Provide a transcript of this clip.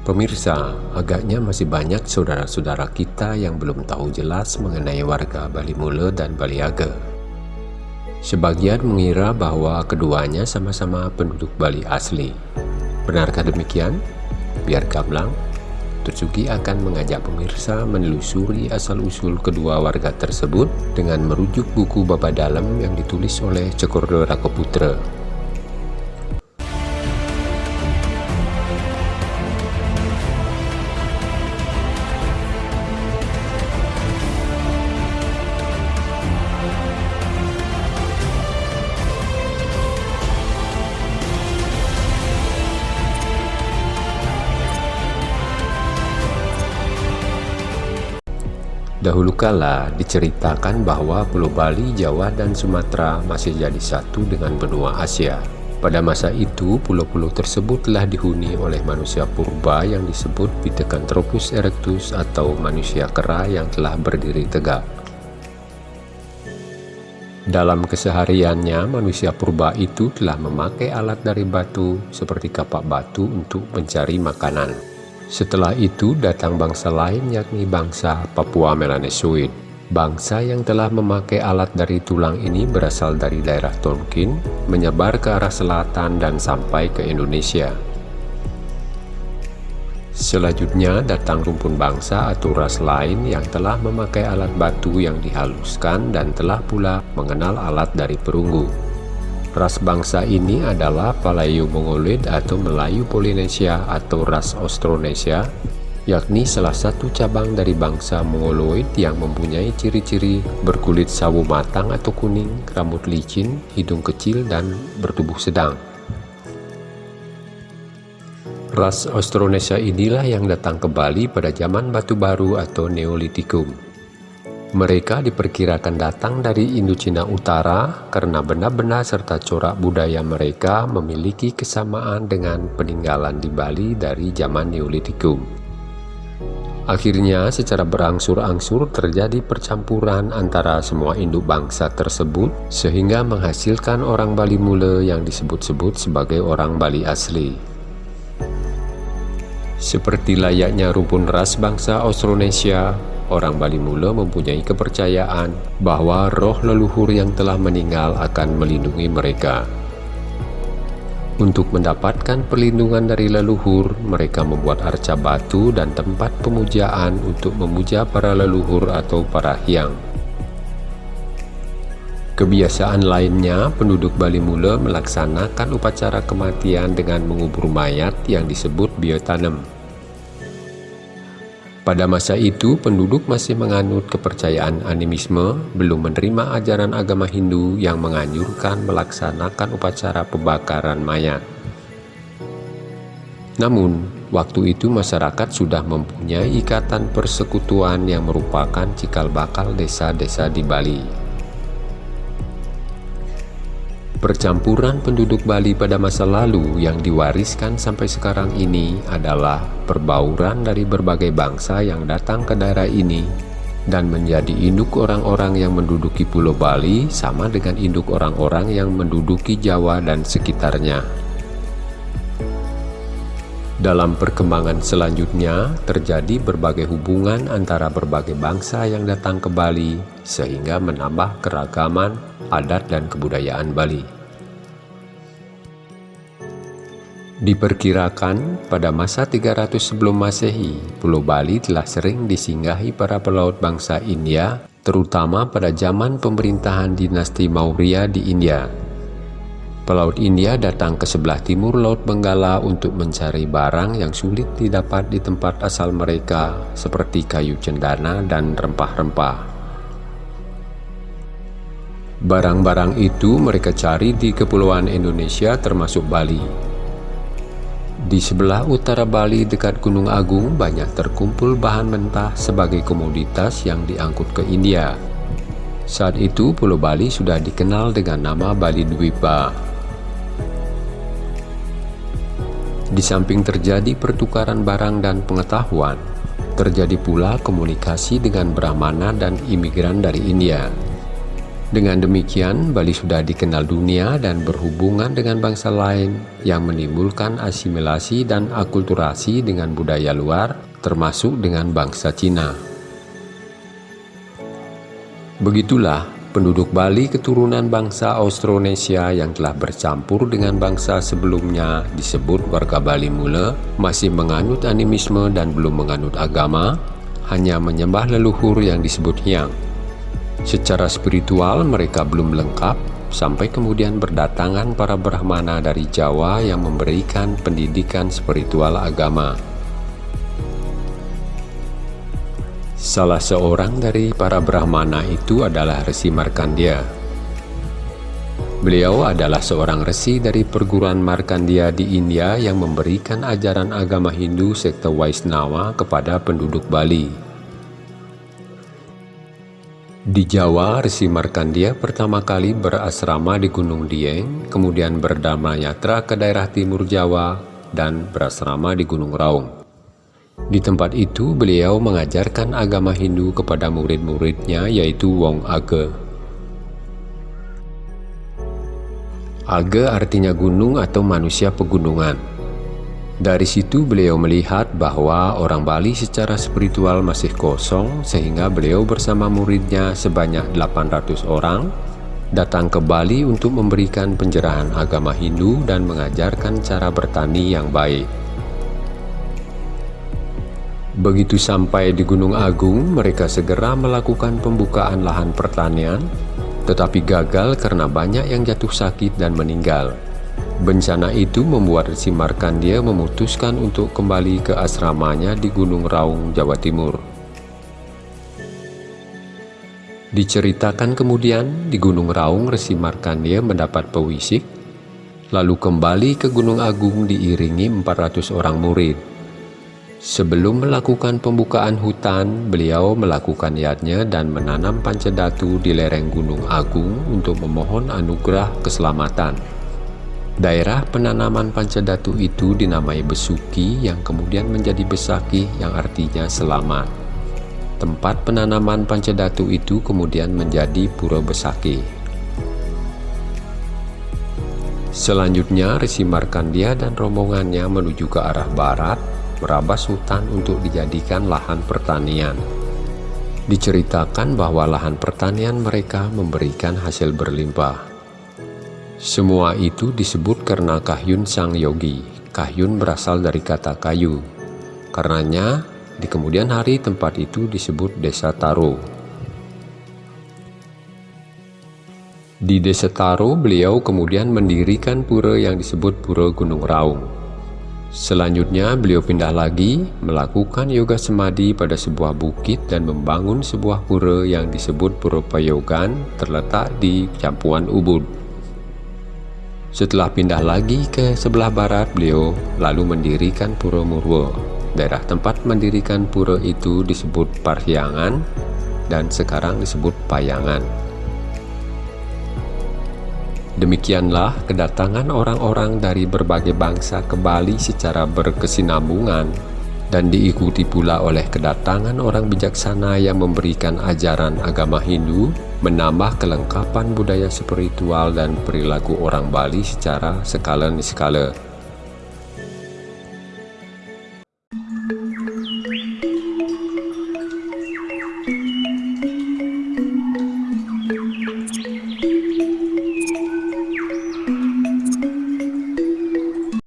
Pemirsa, agaknya masih banyak saudara-saudara kita yang belum tahu jelas mengenai warga Bali Mule dan Bali Age. Sebagian mengira bahwa keduanya sama-sama penduduk Bali asli. Benarkah demikian? Biar gamblang, Tutsuki akan mengajak pemirsa menelusuri asal-usul kedua warga tersebut dengan merujuk buku Baba Dalam yang ditulis oleh Cekordo Rakoputra Dahulu kala diceritakan bahwa Pulau Bali, Jawa, dan Sumatera masih jadi satu dengan benua Asia. Pada masa itu, pulau-pulau tersebut telah dihuni oleh manusia purba yang disebut Pithecanthropus erectus atau manusia kera yang telah berdiri tegak. Dalam kesehariannya, manusia purba itu telah memakai alat dari batu seperti kapak batu untuk mencari makanan. Setelah itu datang bangsa lain yakni bangsa Papua Melanesoid. Bangsa yang telah memakai alat dari tulang ini berasal dari daerah Tonkin, menyebar ke arah selatan dan sampai ke Indonesia. Selanjutnya datang rumpun bangsa atau ras lain yang telah memakai alat batu yang dihaluskan dan telah pula mengenal alat dari perunggu. Ras bangsa ini adalah Palayu Mongoloid atau Melayu Polinesia atau ras Austronesia, yakni salah satu cabang dari bangsa Mongoloid yang mempunyai ciri-ciri berkulit sawo matang atau kuning, rambut licin, hidung kecil, dan bertubuh sedang. Ras Austronesia inilah yang datang ke Bali pada zaman Batu Baru atau Neolitikum. Mereka diperkirakan datang dari Indochina Utara karena benda-benda serta corak budaya mereka memiliki kesamaan dengan peninggalan di Bali dari zaman Neolitikum. Akhirnya secara berangsur-angsur terjadi percampuran antara semua induk bangsa tersebut sehingga menghasilkan orang Bali Mule yang disebut-sebut sebagai orang Bali asli. Seperti layaknya rumpun ras bangsa Austronesia, orang Bali Mula mempunyai kepercayaan bahwa roh leluhur yang telah meninggal akan melindungi mereka. Untuk mendapatkan perlindungan dari leluhur, mereka membuat arca batu dan tempat pemujaan untuk memuja para leluhur atau para hyang. Kebiasaan lainnya, penduduk Bali Mula melaksanakan upacara kematian dengan mengubur mayat yang disebut biotanem. Pada masa itu, penduduk masih menganut kepercayaan animisme, belum menerima ajaran agama Hindu yang menganjurkan melaksanakan upacara pembakaran mayat. Namun, waktu itu masyarakat sudah mempunyai ikatan persekutuan yang merupakan cikal bakal desa-desa di Bali. Percampuran penduduk Bali pada masa lalu yang diwariskan sampai sekarang ini adalah perbauran dari berbagai bangsa yang datang ke daerah ini dan menjadi induk orang-orang yang menduduki Pulau Bali sama dengan induk orang-orang yang menduduki Jawa dan sekitarnya. Dalam perkembangan selanjutnya, terjadi berbagai hubungan antara berbagai bangsa yang datang ke Bali, sehingga menambah keragaman adat dan kebudayaan Bali. Diperkirakan pada masa 300 sebelum masehi, Pulau Bali telah sering disinggahi para pelaut bangsa India, terutama pada zaman pemerintahan dinasti Maurya di India. Pelaut India datang ke sebelah timur Laut Benggala untuk mencari barang yang sulit didapat di tempat asal mereka, seperti kayu cendana dan rempah-rempah. Barang-barang itu mereka cari di Kepulauan Indonesia termasuk Bali. Di sebelah utara Bali dekat Gunung Agung banyak terkumpul bahan mentah sebagai komoditas yang diangkut ke India. Saat itu Pulau Bali sudah dikenal dengan nama Bali Dwipa. Di samping terjadi pertukaran barang dan pengetahuan, terjadi pula komunikasi dengan Brahmana dan imigran dari India. Dengan demikian, Bali sudah dikenal dunia dan berhubungan dengan bangsa lain yang menimbulkan asimilasi dan akulturasi dengan budaya luar, termasuk dengan bangsa Cina. Begitulah penduduk Bali keturunan bangsa Austronesia yang telah bercampur dengan bangsa sebelumnya disebut warga Bali mula masih menganut animisme dan belum menganut agama, hanya menyembah leluhur yang disebut Hyang. Secara spiritual mereka belum lengkap sampai kemudian berdatangan para Brahmana dari Jawa yang memberikan pendidikan spiritual agama. Salah seorang dari para Brahmana itu adalah Resi Markandia. Beliau adalah seorang resi dari perguruan Markandia di India yang memberikan ajaran agama Hindu sekte Waisnawa kepada penduduk Bali. Di Jawa, Resi Markandia pertama kali berasrama di Gunung Dieng, kemudian berdama yatra ke daerah timur Jawa, dan berasrama di Gunung Raung. Di tempat itu, beliau mengajarkan agama Hindu kepada murid-muridnya, yaitu Wong Age. Age artinya gunung atau manusia pegunungan. Dari situ beliau melihat bahwa orang Bali secara spiritual masih kosong sehingga beliau bersama muridnya sebanyak 800 orang datang ke Bali untuk memberikan penjerahan agama Hindu dan mengajarkan cara bertani yang baik. Begitu sampai di Gunung Agung, mereka segera melakukan pembukaan lahan pertanian, tetapi gagal karena banyak yang jatuh sakit dan meninggal. Bencana itu membuat si Markandia memutuskan untuk kembali ke asramanya di Gunung Raung, Jawa Timur. Diceritakan kemudian di Gunung Raung Resi Markandia mendapat pewisik, lalu kembali ke Gunung Agung diiringi 400 orang murid. Sebelum melakukan pembukaan hutan, beliau melakukan yatnya dan menanam pancadatu di lereng Gunung Agung untuk memohon anugerah keselamatan. Daerah penanaman pancadatu itu dinamai Besuki yang kemudian menjadi Besaki yang artinya selamat. Tempat penanaman pancadatu itu kemudian menjadi Pura Besaki. Selanjutnya Resi Markandia dan rombongannya menuju ke arah barat, merabas hutan untuk dijadikan lahan pertanian. Diceritakan bahwa lahan pertanian mereka memberikan hasil berlimpah. Semua itu disebut karena kahyun sang yogi. Kahyun berasal dari kata kayu. Karenanya, di kemudian hari tempat itu disebut Desa Taro. Di Desa Taro, beliau kemudian mendirikan pura yang disebut Pura Gunung Raung. Selanjutnya, beliau pindah lagi, melakukan yoga semadi pada sebuah bukit dan membangun sebuah pura yang disebut Pura Payogan terletak di Campuan Ubud. Setelah pindah lagi ke sebelah barat, beliau lalu mendirikan Pura Murwo. Daerah tempat mendirikan pura itu disebut Parhyangan dan sekarang disebut Payangan. Demikianlah kedatangan orang-orang dari berbagai bangsa ke Bali secara berkesinambungan dan diikuti pula oleh kedatangan orang bijaksana yang memberikan ajaran agama Hindu, menambah kelengkapan budaya spiritual dan perilaku orang Bali secara skala-skala.